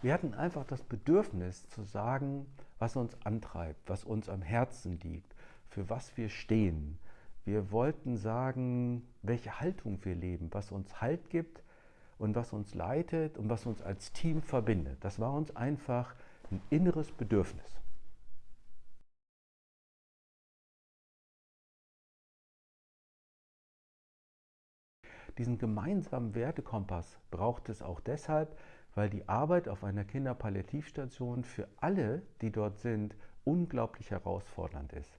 Wir hatten einfach das Bedürfnis zu sagen, was uns antreibt, was uns am Herzen liegt, für was wir stehen. Wir wollten sagen, welche Haltung wir leben, was uns Halt gibt und was uns leitet und was uns als Team verbindet. Das war uns einfach ein inneres Bedürfnis. Diesen gemeinsamen Wertekompass braucht es auch deshalb, weil die Arbeit auf einer Kinderpalliativstation für alle, die dort sind, unglaublich herausfordernd ist.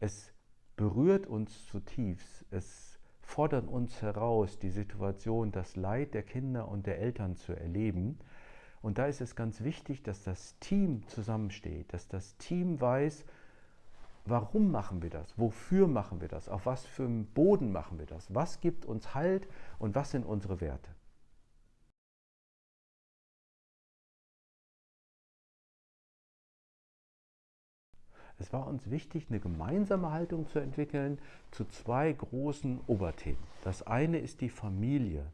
Es berührt uns zutiefst, es fordert uns heraus, die Situation, das Leid der Kinder und der Eltern zu erleben. Und da ist es ganz wichtig, dass das Team zusammensteht, dass das Team weiß, Warum machen wir das? Wofür machen wir das? Auf was für einem Boden machen wir das? Was gibt uns Halt und was sind unsere Werte? Es war uns wichtig, eine gemeinsame Haltung zu entwickeln zu zwei großen Oberthemen. Das eine ist die Familie,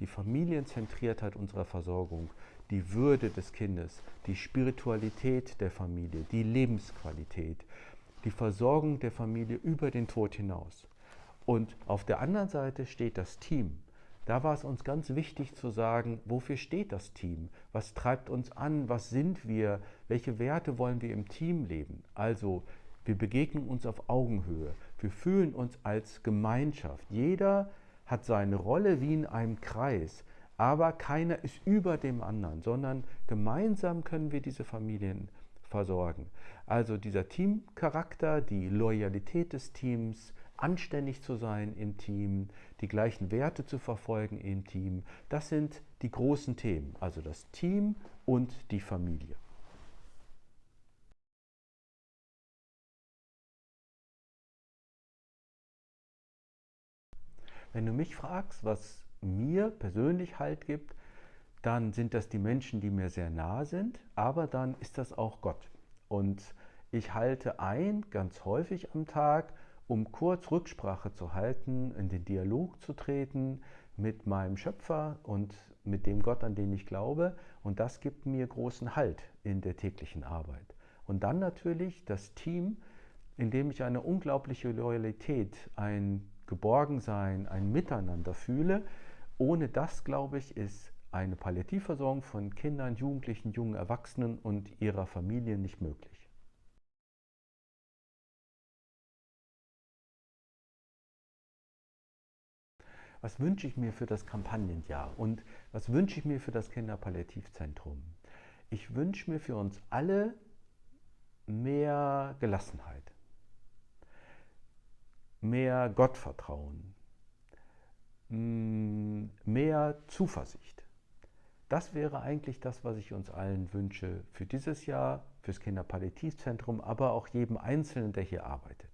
die Familienzentriertheit unserer Versorgung, die Würde des Kindes, die Spiritualität der Familie, die Lebensqualität, die Versorgung der Familie über den Tod hinaus. Und auf der anderen Seite steht das Team. Da war es uns ganz wichtig zu sagen, wofür steht das Team? Was treibt uns an? Was sind wir? Welche Werte wollen wir im Team leben? Also, wir begegnen uns auf Augenhöhe. Wir fühlen uns als Gemeinschaft. Jeder hat seine Rolle wie in einem Kreis, aber keiner ist über dem anderen, sondern gemeinsam können wir diese Familien versorgen. Also dieser Teamcharakter, die Loyalität des Teams, anständig zu sein im Team, die gleichen Werte zu verfolgen im Team, das sind die großen Themen, also das Team und die Familie. Wenn du mich fragst, was mir persönlich Halt gibt, dann sind das die Menschen, die mir sehr nahe sind, aber dann ist das auch Gott. Und ich halte ein, ganz häufig am Tag, um kurz Rücksprache zu halten, in den Dialog zu treten mit meinem Schöpfer und mit dem Gott, an den ich glaube. Und das gibt mir großen Halt in der täglichen Arbeit. Und dann natürlich das Team, in dem ich eine unglaubliche Loyalität, ein Geborgensein, ein Miteinander fühle. Ohne das, glaube ich, ist eine Palliativversorgung von Kindern, Jugendlichen, jungen Erwachsenen und ihrer Familie nicht möglich. Was wünsche ich mir für das Kampagnenjahr und was wünsche ich mir für das Kinderpalliativzentrum? Ich wünsche mir für uns alle mehr Gelassenheit, mehr Gottvertrauen, mm, mehr Zuversicht. Das wäre eigentlich das, was ich uns allen wünsche für dieses Jahr, fürs Kinderpalliativzentrum, aber auch jedem Einzelnen, der hier arbeitet.